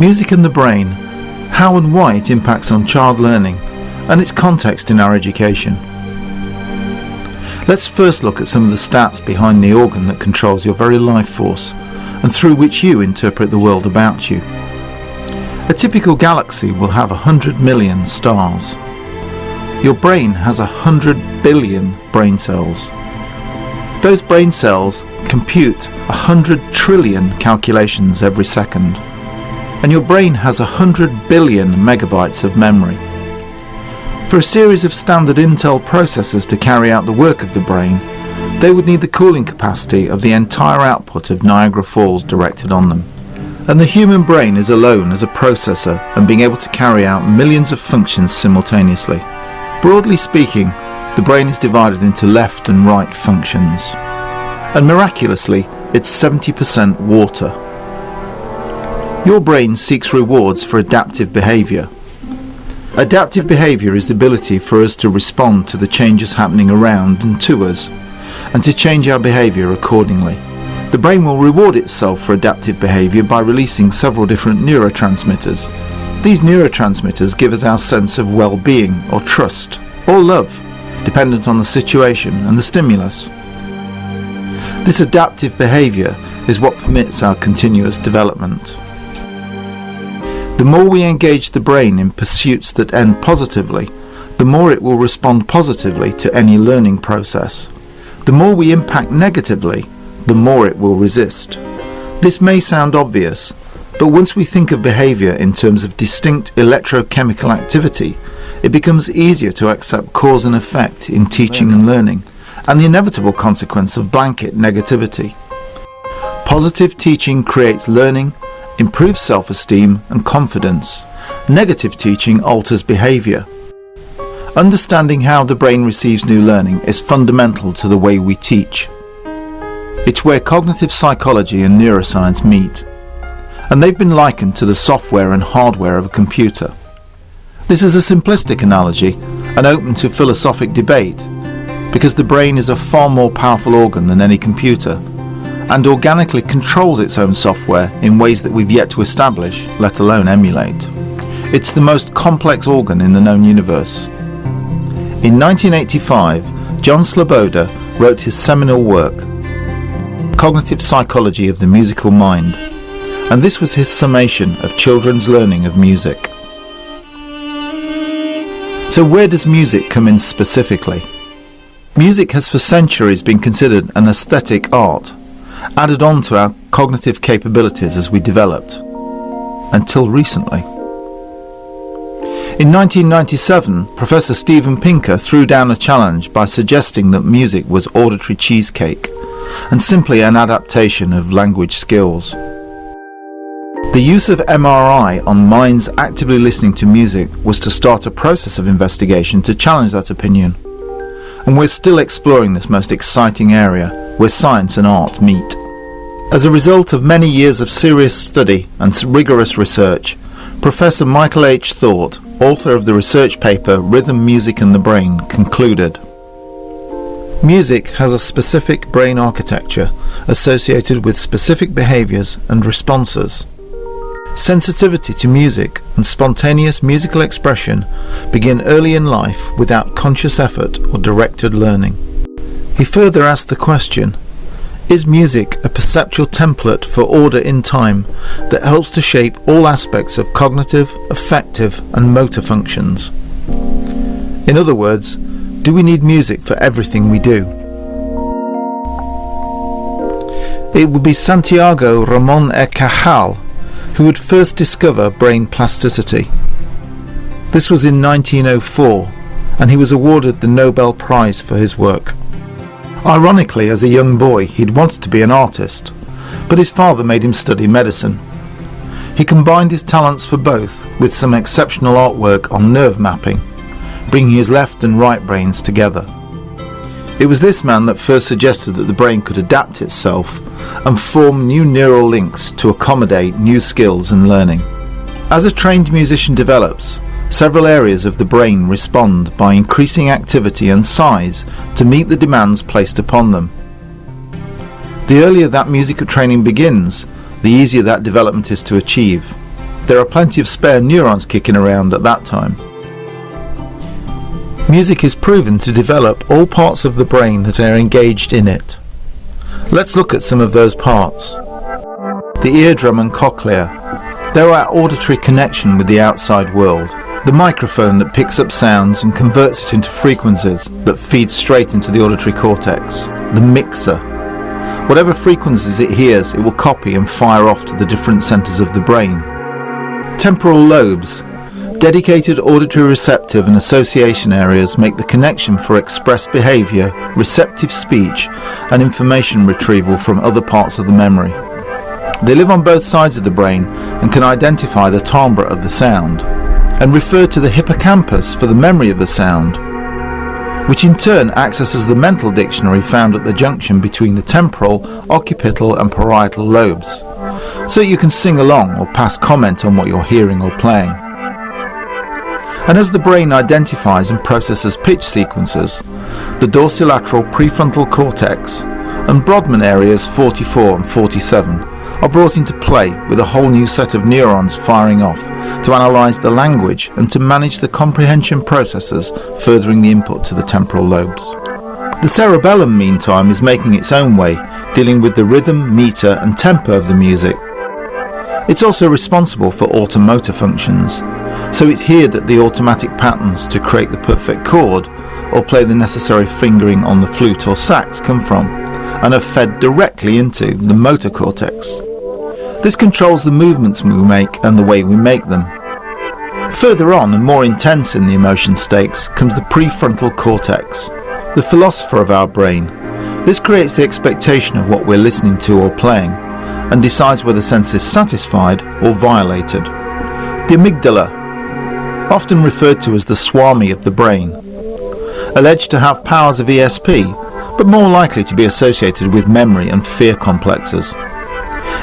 Music and the brain, how and why it impacts on child learning, and its context in our education. Let's first look at some of the stats behind the organ that controls your very life force and through which you interpret the world about you. A typical galaxy will have 100 million stars. Your brain has 100 billion brain cells. Those brain cells compute 100 trillion calculations every second. And your brain has 100 billion megabytes of memory. For a series of standard Intel processors to carry out the work of the brain, they would need the cooling capacity of the entire output of Niagara Falls directed on them. And the human brain is alone as a processor and being able to carry out millions of functions simultaneously. Broadly speaking, the brain is divided into left and right functions. And miraculously, it's 70% water. Your brain seeks rewards for adaptive behaviour, Adaptive behaviour is the ability for us to respond to the changes happening around and to us, and to change our behaviour accordingly. The brain will reward itself for adaptive behaviour by releasing several different neurotransmitters. These neurotransmitters give us our sense of well-being or trust, or love, dependent on the situation and the stimulus. This adaptive behaviour is what permits our continuous development. The more we engage the brain in pursuits that end positively, the more it will respond positively to any learning process. The more we impact negatively, the more it will resist. This may sound obvious, but once we think of behaviour in terms of distinct electrochemical activity, it becomes easier to accept cause and effect in teaching and learning, and the inevitable consequence of blanket negativity. Positive teaching creates learning, improves self-esteem and confidence. Negative teaching alters behaviour. Understanding how the brain receives new learning is fundamental to the way we teach. It's where cognitive psychology and neuroscience meet, and they've been likened to the software and hardware of a computer. This is a simplistic analogy and open to philosophic debate, because the brain is a far more powerful organ than any computer and organically controls its own software in ways that we've yet to establish, let alone emulate. It's the most complex organ in the known universe. In 1985, John Sloboda wrote his seminal work, Cognitive Psychology of the Musical Mind, and this was his summation of children's learning of music. So where does music come in specifically? Music has for centuries been considered an aesthetic art, added on to our cognitive capabilities as we developed, until recently. In 1997, Professor Steven Pinker threw down a challenge by suggesting that music was auditory cheesecake and simply an adaptation of language skills. The use of MRI on minds actively listening to music was to start a process of investigation to challenge that opinion. And we're still exploring this most exciting area where science and art meet. As a result of many years of serious study and rigorous research, Professor Michael H. Thaut, author of the research paper Rhythm, Music and the Brain, concluded Music has a specific brain architecture associated with specific behaviors and responses. Sensitivity to music and spontaneous musical expression begin early in life without conscious effort or directed learning. He further asked the question, is music a perceptual template for order in time that helps to shape all aspects of cognitive, affective and motor functions? In other words, do we need music for everything we do? It would be Santiago Ramon e Cajal who would first discover brain plasticity. This was in 1904 and he was awarded the Nobel Prize for his work. Ironically, as a young boy, he'd wanted to be an artist, but his father made him study medicine. He combined his talents for both with some exceptional artwork on nerve mapping, bringing his left and right brains together. It was this man that first suggested that the brain could adapt itself and form new neural links to accommodate new skills and learning. As a trained musician develops, Several areas of the brain respond by increasing activity and size to meet the demands placed upon them. The earlier that musical training begins, the easier that development is to achieve. there are plenty of spare neurons kicking around at that time. Music is proven to develop all parts of the brain that are engaged in it. Let's look at some of those parts. The eardrum and cochlea. They're our auditory connection with the outside world. The microphone that picks up sounds and converts it into frequencies that feed straight into the auditory cortex. The mixer. Whatever frequencies it hears, it will copy and fire off to the different centres of the brain. Temporal lobes. Dedicated auditory receptive and association areas make the connection for expressed behaviour, receptive speech and information retrieval from other parts of the memory. They live on both sides of the brain and can identify the timbre of the sound and refer to the hippocampus for the memory of the sound, which in turn accesses the mental dictionary found at the junction between the temporal, occipital and parietal lobes, so you can sing along or pass comment on what you're hearing or playing. And as the brain identifies and processes pitch sequences, the dorsolateral prefrontal cortex and Brodmann areas 44 and 47 are brought into play with a whole new set of neurons firing off to analyse the language and to manage the comprehension processes furthering the input to the temporal lobes. The cerebellum meantime is making its own way, dealing with the rhythm, meter and tempo of the music. It's also responsible for automotor functions, so it's here that the automatic patterns to create the perfect chord or play the necessary fingering on the flute or sax come from, and are fed directly into the motor cortex. This controls the movements we make and the way we make them. Further on and more intense in the emotion stakes comes the prefrontal cortex, the philosopher of our brain. This creates the expectation of what we're listening to or playing and decides whether sense is satisfied or violated. The amygdala, often referred to as the swami of the brain, alleged to have powers of ESP, but more likely to be associated with memory and fear complexes.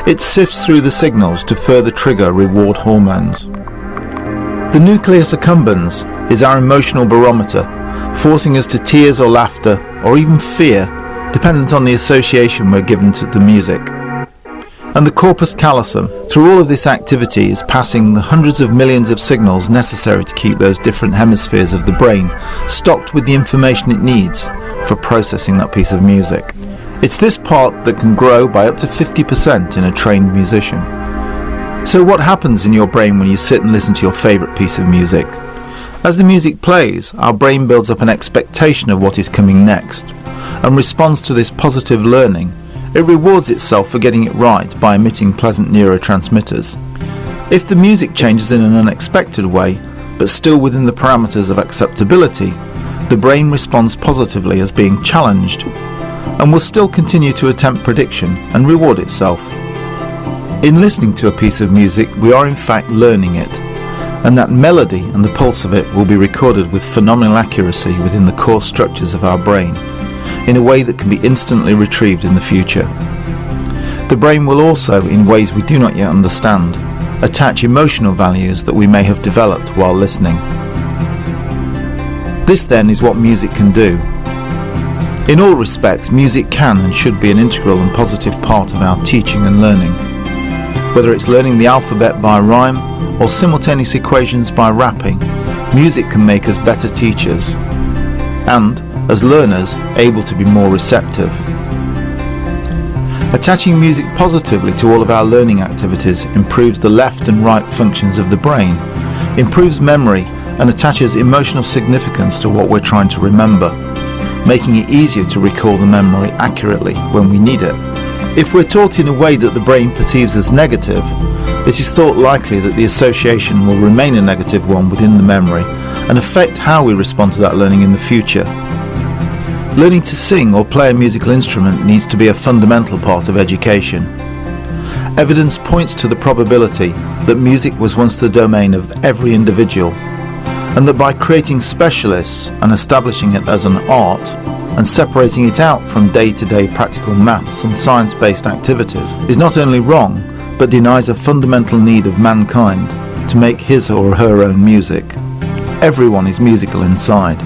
It sifts through the signals to further trigger reward hormones. The nucleus accumbens is our emotional barometer, forcing us to tears or laughter, or even fear, dependent on the association we're given to the music and the corpus callosum. Through all of this activity is passing the hundreds of millions of signals necessary to keep those different hemispheres of the brain stocked with the information it needs for processing that piece of music. It's this part that can grow by up to 50% in a trained musician. So what happens in your brain when you sit and listen to your favourite piece of music? As the music plays, our brain builds up an expectation of what is coming next and responds to this positive learning it rewards itself for getting it right by emitting pleasant neurotransmitters. If the music changes in an unexpected way, but still within the parameters of acceptability, the brain responds positively as being challenged and will still continue to attempt prediction and reward itself. In listening to a piece of music, we are in fact learning it, and that melody and the pulse of it will be recorded with phenomenal accuracy within the core structures of our brain in a way that can be instantly retrieved in the future. The brain will also, in ways we do not yet understand, attach emotional values that we may have developed while listening. This then is what music can do. In all respects, music can and should be an integral and positive part of our teaching and learning. Whether it's learning the alphabet by rhyme or simultaneous equations by rapping, music can make us better teachers. And, as learners able to be more receptive. Attaching music positively to all of our learning activities improves the left and right functions of the brain, improves memory and attaches emotional significance to what we're trying to remember, making it easier to recall the memory accurately when we need it. If we're taught in a way that the brain perceives as negative, it is thought likely that the association will remain a negative one within the memory and affect how we respond to that learning in the future. Learning to sing or play a musical instrument needs to be a fundamental part of education. Evidence points to the probability that music was once the domain of every individual and that by creating specialists and establishing it as an art and separating it out from day-to-day practical maths and science-based activities is not only wrong but denies a fundamental need of mankind to make his or her own music. Everyone is musical inside.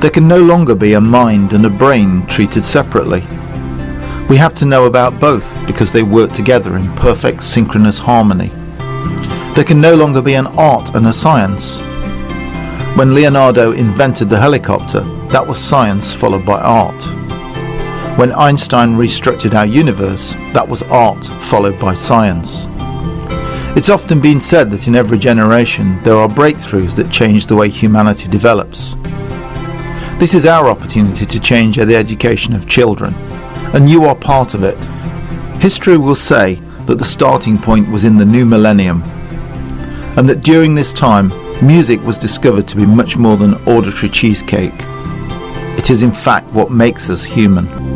There can no longer be a mind and a brain treated separately. We have to know about both because they work together in perfect synchronous harmony. There can no longer be an art and a science. When Leonardo invented the helicopter, that was science followed by art. When Einstein restructured our universe, that was art followed by science. It's often been said that in every generation there are breakthroughs that change the way humanity develops. This is our opportunity to change the education of children, and you are part of it. History will say that the starting point was in the new millennium, and that during this time music was discovered to be much more than auditory cheesecake. It is in fact what makes us human.